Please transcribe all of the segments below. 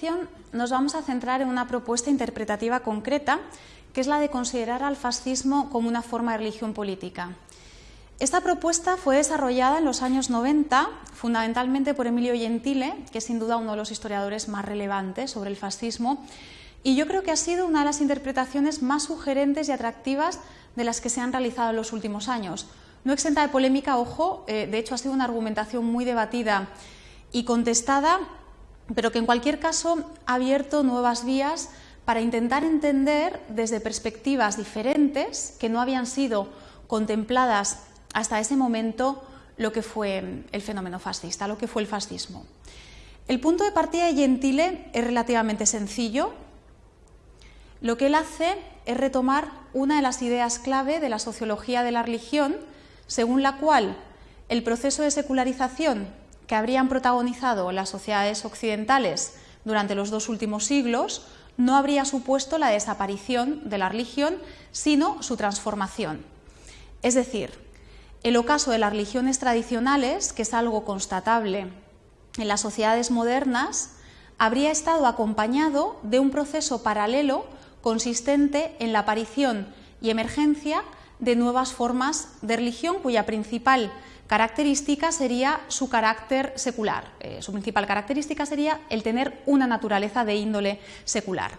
lección nos vamos a centrar en una propuesta interpretativa concreta, que es la de considerar al fascismo como una forma de religión política. Esta propuesta fue desarrollada en los años 90, fundamentalmente por Emilio Gentile, que es sin duda uno de los historiadores más relevantes sobre el fascismo, y yo creo que ha sido una de las interpretaciones más sugerentes y atractivas de las que se han realizado en los últimos años. No exenta de polémica, ojo, eh, de hecho ha sido una argumentación muy debatida y contestada, pero que en cualquier caso ha abierto nuevas vías para intentar entender desde perspectivas diferentes que no habían sido contempladas hasta ese momento lo que fue el fenómeno fascista, lo que fue el fascismo. El punto de partida de Gentile es relativamente sencillo. Lo que él hace es retomar una de las ideas clave de la sociología de la religión, según la cual el proceso de secularización que habrían protagonizado las sociedades occidentales durante los dos últimos siglos no habría supuesto la desaparición de la religión, sino su transformación. Es decir, el ocaso de las religiones tradicionales, que es algo constatable en las sociedades modernas, habría estado acompañado de un proceso paralelo consistente en la aparición y emergencia de nuevas formas de religión cuya principal característica sería su carácter secular. Eh, su principal característica sería el tener una naturaleza de índole secular.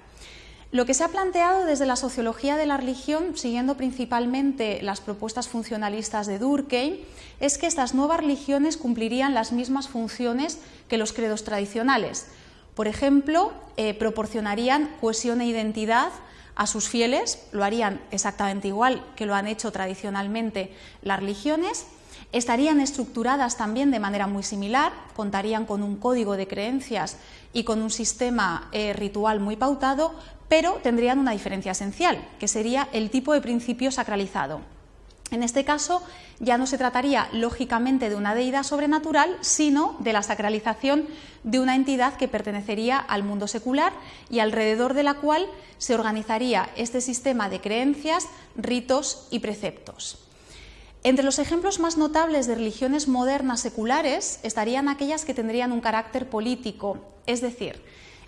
Lo que se ha planteado desde la sociología de la religión, siguiendo principalmente las propuestas funcionalistas de Durkheim, es que estas nuevas religiones cumplirían las mismas funciones que los credos tradicionales. Por ejemplo, eh, proporcionarían cohesión e identidad a sus fieles, lo harían exactamente igual que lo han hecho tradicionalmente las religiones, estarían estructuradas también de manera muy similar, contarían con un código de creencias y con un sistema eh, ritual muy pautado, pero tendrían una diferencia esencial, que sería el tipo de principio sacralizado. En este caso ya no se trataría lógicamente de una deidad sobrenatural, sino de la sacralización de una entidad que pertenecería al mundo secular y alrededor de la cual se organizaría este sistema de creencias, ritos y preceptos. Entre los ejemplos más notables de religiones modernas seculares estarían aquellas que tendrían un carácter político, es decir,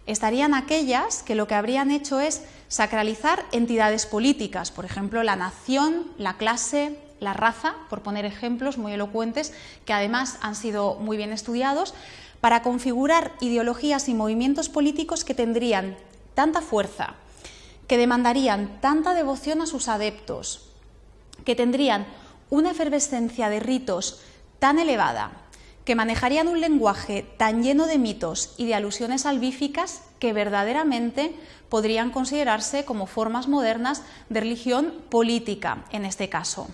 estarían aquellas que lo que habrían hecho es sacralizar entidades políticas, por ejemplo, la nación, la clase, la raza, por poner ejemplos muy elocuentes que además han sido muy bien estudiados, para configurar ideologías y movimientos políticos que tendrían tanta fuerza, que demandarían tanta devoción a sus adeptos, que tendrían una efervescencia de ritos tan elevada, que manejarían un lenguaje tan lleno de mitos y de alusiones salvíficas que verdaderamente podrían considerarse como formas modernas de religión política en este caso.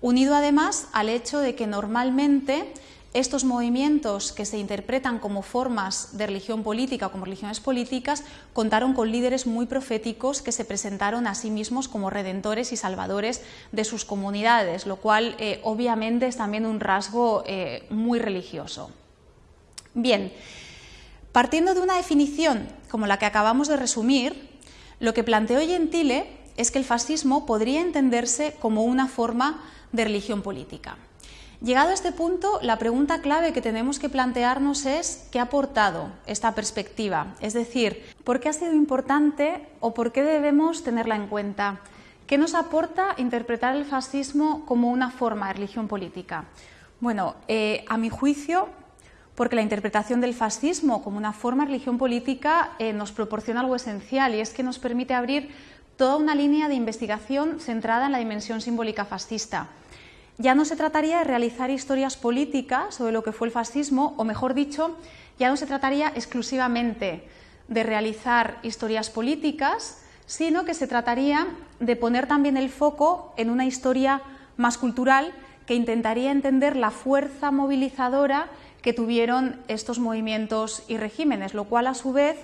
Unido además al hecho de que normalmente estos movimientos que se interpretan como formas de religión política o como religiones políticas contaron con líderes muy proféticos que se presentaron a sí mismos como redentores y salvadores de sus comunidades, lo cual eh, obviamente es también un rasgo eh, muy religioso. Bien, partiendo de una definición como la que acabamos de resumir, lo que planteó Gentile es que el fascismo podría entenderse como una forma de religión política. Llegado a este punto, la pregunta clave que tenemos que plantearnos es ¿qué ha aportado esta perspectiva? Es decir, ¿por qué ha sido importante o por qué debemos tenerla en cuenta? ¿Qué nos aporta interpretar el fascismo como una forma de religión política? Bueno, eh, a mi juicio, porque la interpretación del fascismo como una forma de religión política eh, nos proporciona algo esencial y es que nos permite abrir toda una línea de investigación centrada en la dimensión simbólica fascista. Ya no se trataría de realizar historias políticas sobre lo que fue el fascismo, o mejor dicho, ya no se trataría exclusivamente de realizar historias políticas, sino que se trataría de poner también el foco en una historia más cultural que intentaría entender la fuerza movilizadora que tuvieron estos movimientos y regímenes, lo cual a su vez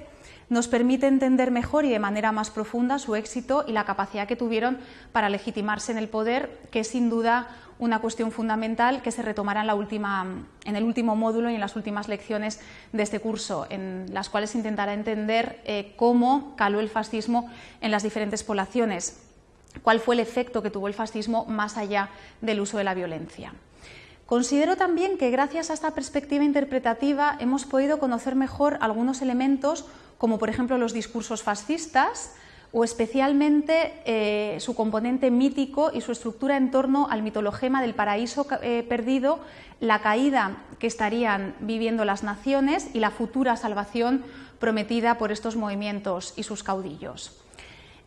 nos permite entender mejor y de manera más profunda su éxito y la capacidad que tuvieron para legitimarse en el poder, que es sin duda una cuestión fundamental que se retomará en, el último módulo y en las últimas lecciones de este curso, en las cuales intentará entender eh, cómo caló el fascismo en las diferentes poblaciones, cuál fue el efecto que tuvo el fascismo más allá del uso de la violencia. Considero también que gracias a esta perspectiva interpretativa hemos podido conocer mejor algunos elementos, como por ejemplo los discursos fascistas, o especialmente eh, su componente mítico y su estructura en torno al mitologema del paraíso eh, perdido, la caída que estarían viviendo las naciones y la futura salvación prometida por estos movimientos y sus caudillos.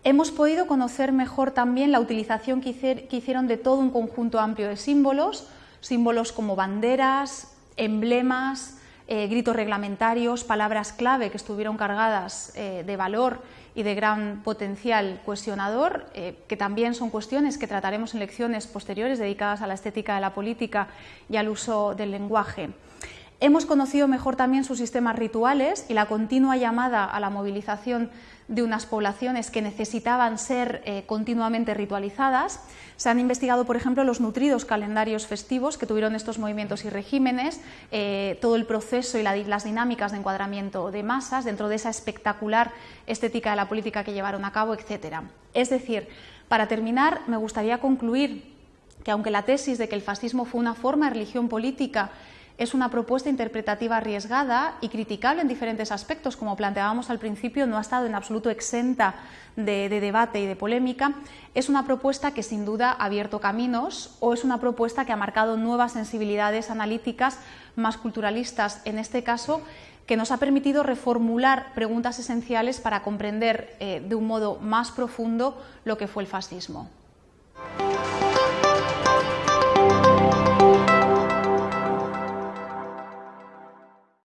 Hemos podido conocer mejor también la utilización que hicieron de todo un conjunto amplio de símbolos, símbolos como banderas, emblemas, eh, gritos reglamentarios, palabras clave que estuvieron cargadas eh, de valor y de gran potencial cuestionador, eh, que también son cuestiones que trataremos en lecciones posteriores dedicadas a la estética de la política y al uso del lenguaje. Hemos conocido mejor también sus sistemas rituales y la continua llamada a la movilización de unas poblaciones que necesitaban ser eh, continuamente ritualizadas. Se han investigado, por ejemplo, los nutridos calendarios festivos que tuvieron estos movimientos y regímenes, eh, todo el proceso y las dinámicas de encuadramiento de masas dentro de esa espectacular estética de la política que llevaron a cabo, etc. Es decir, para terminar, me gustaría concluir que aunque la tesis de que el fascismo fue una forma de religión política es una propuesta interpretativa arriesgada y criticable en diferentes aspectos, como planteábamos al principio, no ha estado en absoluto exenta de, debate y de polémica. Es una propuesta que sin duda ha abierto caminos o es una propuesta que ha marcado nuevas sensibilidades analíticas más culturalistas, en este caso, que nos ha permitido reformular preguntas esenciales para comprender eh, de un modo más profundo lo que fue el fascismo.